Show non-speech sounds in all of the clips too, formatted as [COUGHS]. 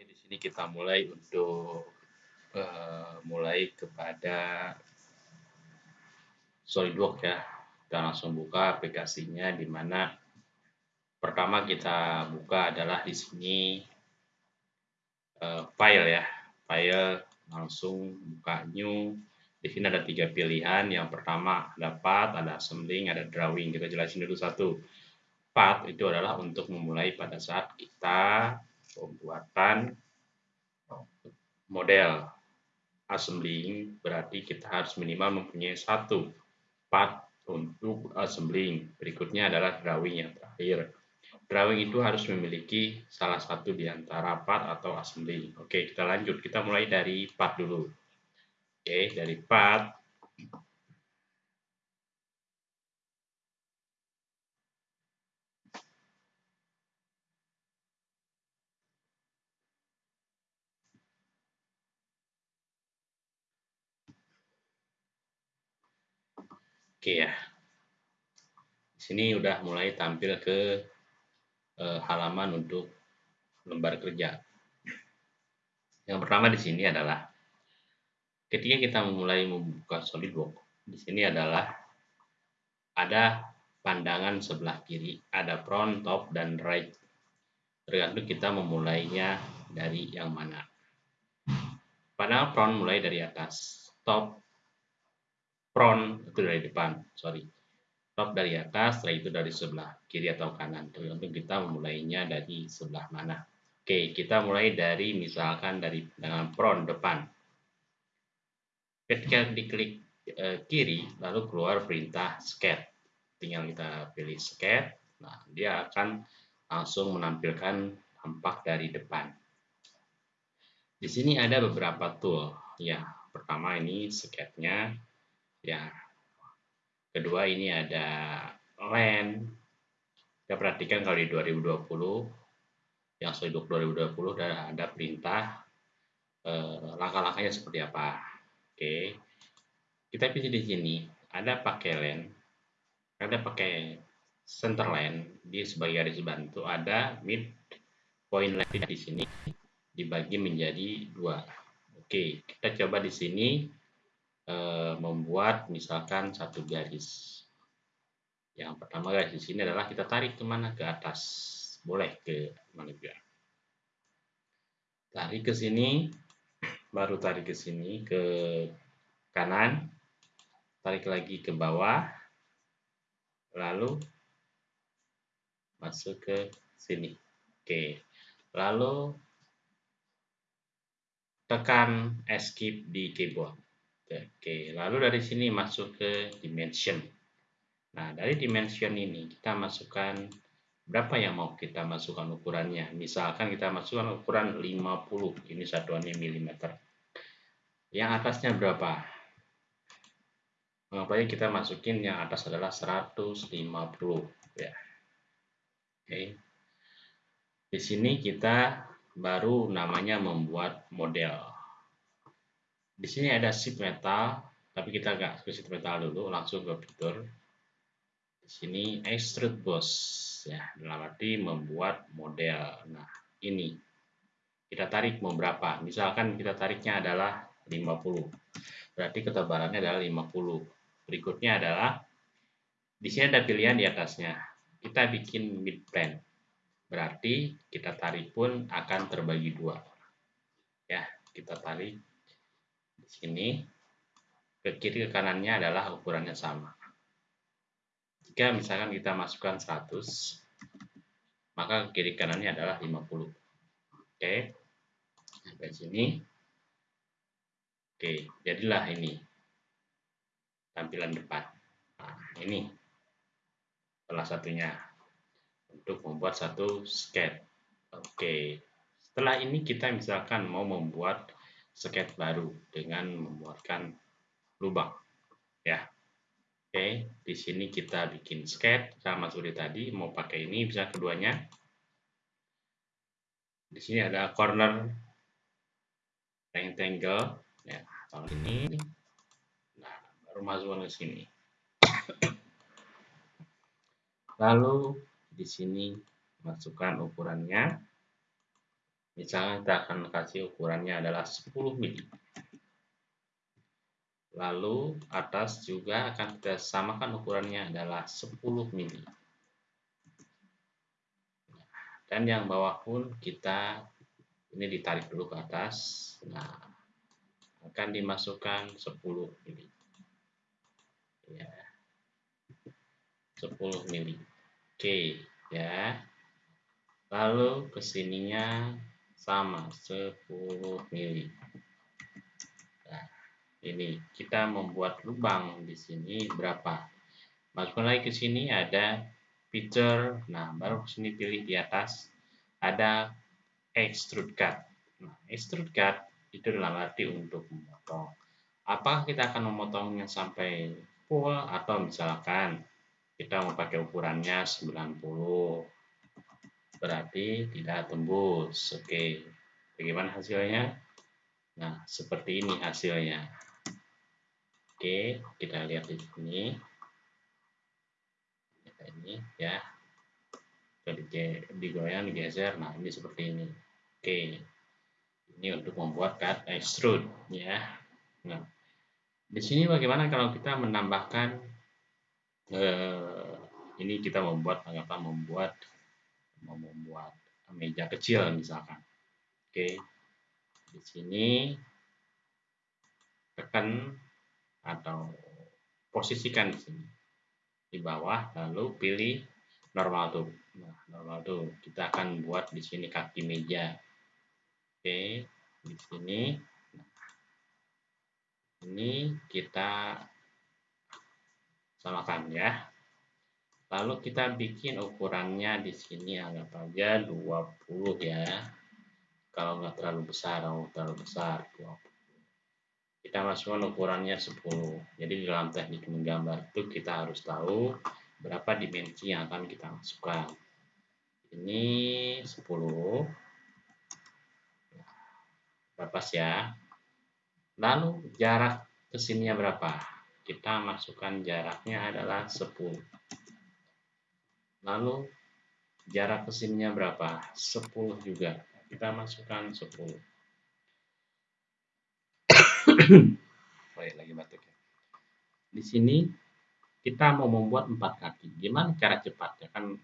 Di sini kita mulai untuk uh, mulai kepada SolidWorks ya. Kita langsung buka aplikasinya di mana pertama kita buka adalah di sini uh, file ya. File langsung buka new. Di sini ada tiga pilihan. Yang pertama ada path, ada assembling, ada drawing. Kita jelasin dulu satu. Path itu adalah untuk memulai pada saat kita pembuatan model assembling berarti kita harus minimal mempunyai satu part untuk assembling. Berikutnya adalah drawing yang terakhir. Drawing itu harus memiliki salah satu di antara part atau assembling. Oke, kita lanjut. Kita mulai dari part dulu. Oke, dari part Oke ya. Di sini udah mulai tampil ke eh, halaman untuk lembar kerja. Yang pertama di sini adalah ketika kita memulai membuka SolidWorks, di sini adalah ada pandangan sebelah kiri, ada front, top, dan right. Tergantung kita memulainya dari yang mana. Pandangan front mulai dari atas, top front itu dari depan sorry. Top dari atas setelah itu dari sebelah kiri atau kanan. Tergantung kita memulainya dari sebelah mana? Oke kita mulai dari misalkan dari dengan front depan. Ketika diklik e, kiri lalu keluar perintah scan tinggal kita pilih scan nah dia akan langsung menampilkan tampak dari depan. Di sini ada beberapa tool. Ya pertama ini sketnya Ya. Kedua ini ada land. Kita perhatikan kalau di 2020 yang SolidWorks 2020 sudah ada perintah eh, langkah-langkahnya seperti apa. Oke. Kita pilih di sini ada pakai land, ada pakai center line di sebagai garis bantu ada mid point line di sini dibagi menjadi dua. Oke, kita coba di sini membuat misalkan satu garis. Yang pertama garis di sini adalah kita tarik ke mana ke atas, boleh ke mana juga. Tarik ke sini, baru tarik ke sini ke kanan, tarik lagi ke bawah, lalu masuk ke sini. Oke, lalu tekan escape di keyboard. Oke, lalu dari sini masuk ke dimension. Nah, dari dimension ini kita masukkan berapa yang mau kita masukkan ukurannya. Misalkan kita masukkan ukuran 50, ini satuannya milimeter. Yang atasnya berapa? Mengapa kita masukin yang atas adalah 150 ya. Oke. Di sini kita baru namanya membuat model. Di sini ada sheet metal, tapi kita nggak ke sheet metal dulu, langsung ke fitur. Di sini extrude boss, ya, dalam arti membuat model. Nah, ini kita tarik mau berapa? Misalkan kita tariknya adalah 50. Berarti ketebalannya adalah 50. Berikutnya adalah di sini ada pilihan di atasnya. Kita bikin mid plane. Berarti kita tarik pun akan terbagi dua. Ya, kita tarik sini ke kiri ke kanannya adalah ukurannya sama. Jika misalkan kita masukkan 100, maka ke kiri kanannya adalah 50. Oke. Sampai sini. Oke, jadilah ini tampilan depan. Nah, ini salah satunya untuk membuat satu sketch. Oke. Setelah ini kita misalkan mau membuat sketch baru dengan membuatkan lubang. Ya. Oke di sini kita bikin sketch sama seperti tadi mau pakai ini bisa keduanya. Di sini ada corner rectangle ya tahun ini. Nah baru masuk ke sini. Lalu di sini masukkan ukurannya Misalnya kita akan kasih ukurannya adalah 10 mili. Lalu atas juga akan kita samakan ukurannya adalah 10 mili. Dan yang bawah pun kita ini ditarik dulu ke atas. Nah, akan dimasukkan 10 mili. Ya. 10 mili. Oke, ya. Lalu ke sininya sama 10 mili. Nah, ini kita membuat lubang di sini berapa? Masukkan lagi ke sini ada picture. Nah, baru sini pilih di atas ada extrude cut. Nah, extrude cut itu dalam arti untuk memotong. Apakah kita akan memotongnya sampai full atau misalkan kita mau pakai ukurannya 90 berarti tidak tembus. Oke, bagaimana hasilnya? Nah, seperti ini hasilnya. Oke, kita lihat di sini. Ini ya. Digoyang, digeser. Nah, ini seperti ini. Oke. Ini untuk membuat cut extrude ya. Nah, di sini bagaimana kalau kita menambahkan eh, ini kita membuat anggaplah membuat mau membuat meja kecil misalkan. Oke. Di sini tekan atau posisikan di sini di bawah lalu pilih normal tuh. Nah, normal tuh kita akan buat di sini kaki meja. Oke, di sini ini kita samakan ya. Lalu kita bikin ukurannya di sini anggap aja 20 ya. Kalau nggak terlalu besar, kalau terlalu besar 20. Kita masukkan ukurannya 10. Jadi di dalam teknik menggambar itu kita harus tahu berapa dimensi yang akan kita masukkan. Ini 10. Berapa ya? Lalu jarak ke sininya berapa? Kita masukkan jaraknya adalah 10. Lalu jarak ke sininya berapa? 10 juga. Kita masukkan 10. oh ya, lagi batuk ya. Di sini kita mau membuat empat kaki. Gimana cara cepatnya? Kan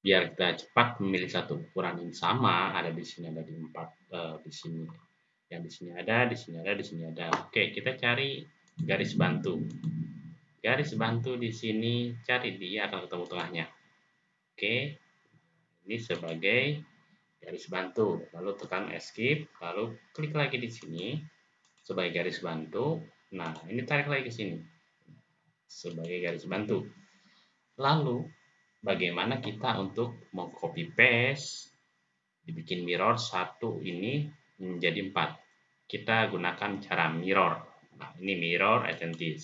biar kita cepat memilih satu ukuran yang sama ada di sini ada di empat uh, di sini yang di sini ada di sini ada di sini ada oke kita cari garis bantu garis bantu di sini cari dia akan ketemu tengahnya. Oke ini sebagai garis bantu. Lalu tekan escape lalu klik lagi di sini sebagai garis bantu. Nah ini tarik lagi ke sini sebagai garis bantu. Lalu bagaimana kita untuk mau copy paste dibikin mirror satu ini menjadi empat? Kita gunakan cara mirror. Nah ini mirror identity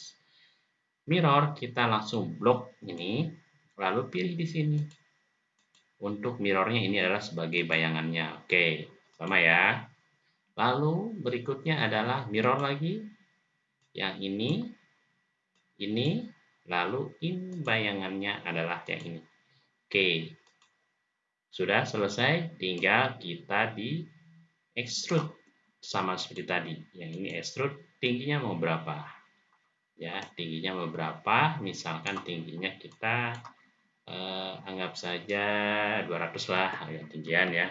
mirror kita langsung blok ini lalu pilih di sini. Untuk mirrornya ini adalah sebagai bayangannya. Oke sama ya. Lalu berikutnya adalah mirror lagi. Yang ini ini lalu in bayangannya adalah yang ini. Oke sudah selesai tinggal kita di extrude. Sama seperti tadi yang ini extrude tingginya mau berapa ya tingginya beberapa. Misalkan tingginya kita eh, anggap saja 200 lah agak tinggian ya.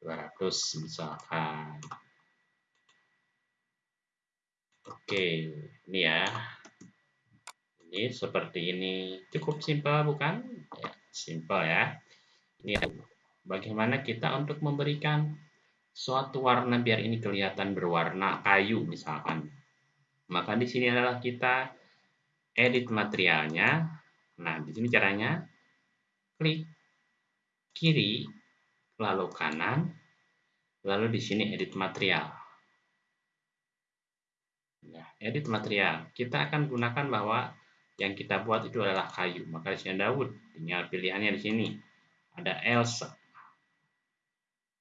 200 misalkan. Oke ini ya. Ini seperti ini. Cukup simpel bukan? Ya, simpel ya. Ini bagaimana kita untuk memberikan suatu warna biar ini kelihatan berwarna kayu misalkan maka di sini adalah kita edit materialnya. Nah, di sini caranya klik kiri, lalu kanan, lalu di sini edit material. Nah, edit material. Kita akan gunakan bahwa yang kita buat itu adalah kayu. Maka di sini Daud, tinggal pilihannya di sini. Ada Elsa.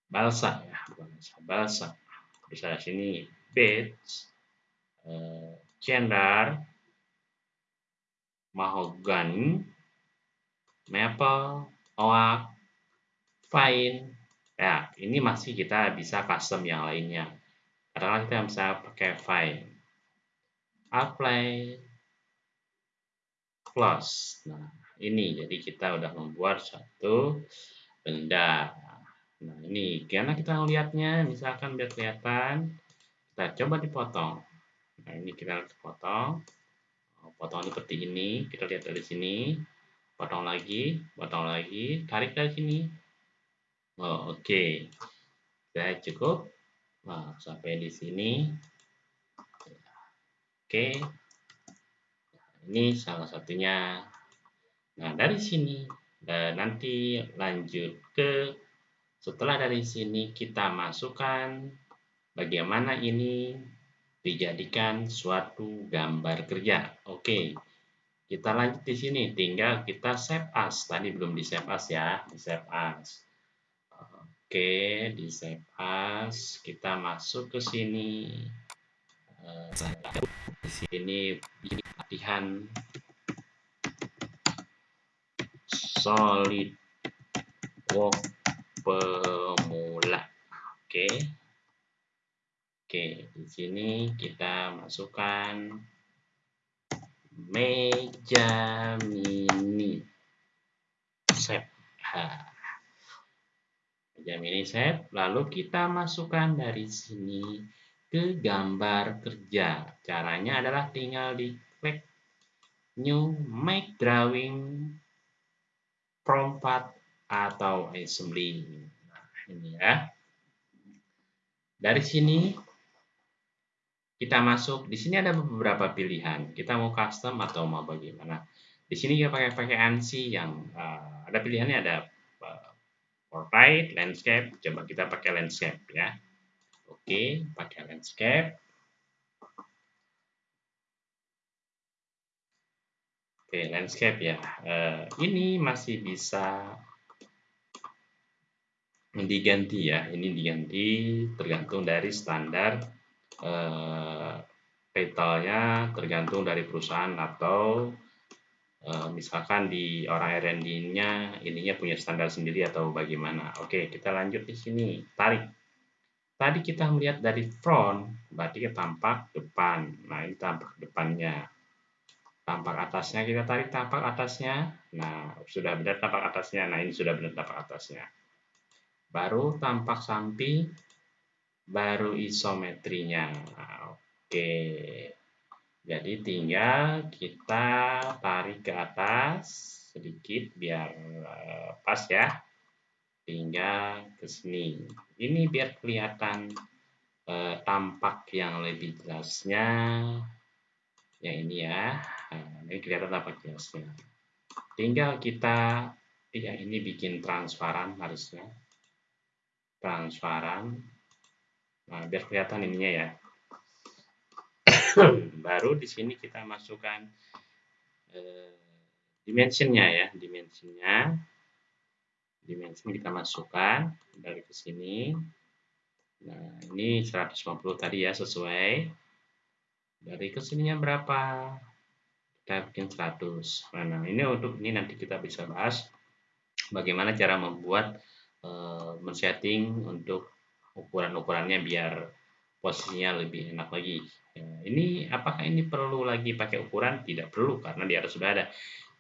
Balsa ya, bukan Elsa, Balsa. Terus ada sini Beach, cedar, mahogany, maple, oak, pine, Ya, ini masih kita bisa custom yang lainnya. Karena kita bisa pakai file. Apply close. Nah, ini jadi kita udah membuat satu benda. Nah, ini karena kita melihatnya, misalkan biar kelihatan, kita coba dipotong. Nah, ini kita potong. Potong seperti ini, kita lihat dari sini. Potong lagi, potong lagi, tarik dari sini Oh, Oke, okay. saya cukup. Nah, sampai di sini. Oke, okay. ini salah satunya. Nah, dari sini dan nanti lanjut ke setelah dari sini kita masukkan bagaimana ini dijadikan suatu gambar kerja. Oke. Kita lanjut di sini, tinggal kita save as. Tadi belum di save as ya, di save as. Oke, di save as, kita masuk ke sini. Uh, di sini latihan solid work pemula. Oke. Oke, di sini kita masukkan meja mini. Save. Jam ini set, lalu kita masukkan dari sini ke gambar kerja. Caranya adalah tinggal diklik new make drawing from part atau assembly. Nah, ini ya. Dari sini kita masuk, di sini ada beberapa pilihan. Kita mau custom atau mau bagaimana. Di sini kita pakai pakai ANSI yang uh, ada pilihannya ada portrait, landscape. Coba kita pakai landscape ya. Oke, pakai landscape. Oke, landscape ya. Uh, ini masih bisa diganti ya. Ini diganti tergantung dari standar petalnya, tergantung dari perusahaan atau Eh, misalkan di orang R&D-nya ininya punya standar sendiri atau bagaimana. Oke, kita lanjut di sini. Tarik. Tadi kita melihat dari front, berarti tampak depan. Nah, ini tampak depannya. Tampak atasnya, kita tarik tampak atasnya. Nah, sudah benar tampak atasnya. Nah, ini sudah benar tampak atasnya. Baru tampak samping, baru isometrinya. Nah, oke. Jadi tinggal kita tarik ke atas sedikit biar eh, pas ya. Tinggal ke sini. Ini biar kelihatan eh, tampak yang lebih jelasnya. Yang ini ya. Nah, ini kelihatan tampak jelasnya. Tinggal kita ya ini bikin transparan harusnya. Transparan. Nah, biar kelihatan ininya ya. [COUGHS] baru di sini kita masukkan eh, dimensionnya ya dimensinya. Dimensi kita masukkan dari ke sini. Nah ini 150 tadi ya sesuai. Dari ke sininya berapa? Kita bikin 100 nah ini untuk ini nanti kita bisa bahas bagaimana cara membuat eh, men-setting untuk ukuran-ukurannya biar posisinya lebih enak lagi Ya, ini apakah ini perlu lagi pakai ukuran? Tidak perlu karena di atas sudah ada.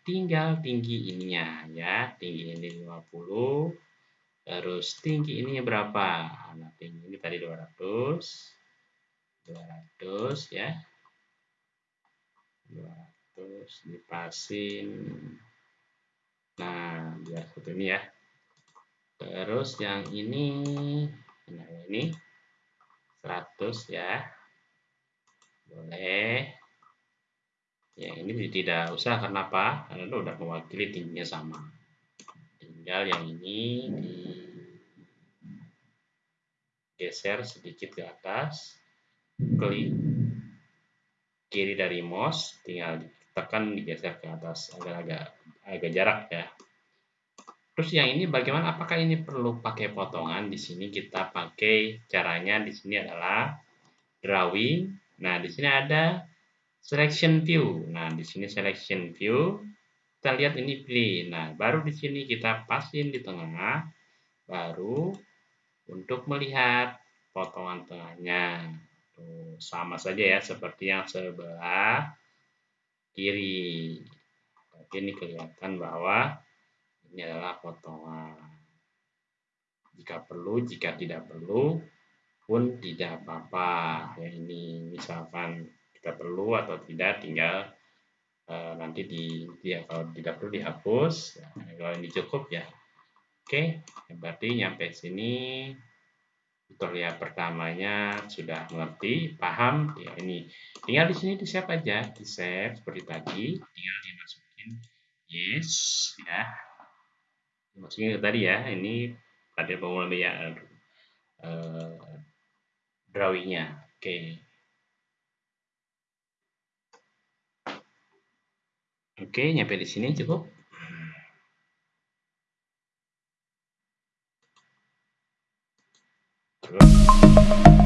Tinggal tinggi ininya ya, tinggi ini 50. Terus tinggi ininya berapa? Nah, tinggi ini tadi 200. 200 ya. 200 dipasin. Nah, biar seperti ini ya. Terus yang ini nah ini 100 ya. Boleh. Ya ini tidak usah karena itu udah mewakili tingginya sama. Tinggal yang ini geser sedikit ke atas. Klik. Kiri dari mouse tinggal tekan digeser ke atas. Agak-agak agak jarak ya terus yang ini bagaimana apakah ini perlu pakai potongan di sini kita pakai caranya di sini adalah drawing Nah, di sini ada selection view. Nah, di sini selection view. Kita lihat ini pilih. Nah, baru di sini kita pasin di tengah. Baru untuk melihat potongan tengahnya. Tuh, sama saja ya seperti yang sebelah kiri. Tapi ini kelihatan bahwa ini adalah potongan. Jika perlu, jika tidak perlu, pun tidak apa-apa. Ya ini misalkan kita perlu atau tidak tinggal uh, nanti di ya, kalau tidak perlu dihapus. Ya, kalau ini cukup ya. Oke, berarti nyampe sini tutorial pertamanya sudah mengerti, paham. Ya ini tinggal di sini di save aja, di save seperti tadi, tinggal dimasukin yes ya maksudnya tadi ya ini pada ya uh, eh, eh, drawingnya oke okay. oke okay, nyampe di sini cukup Terus.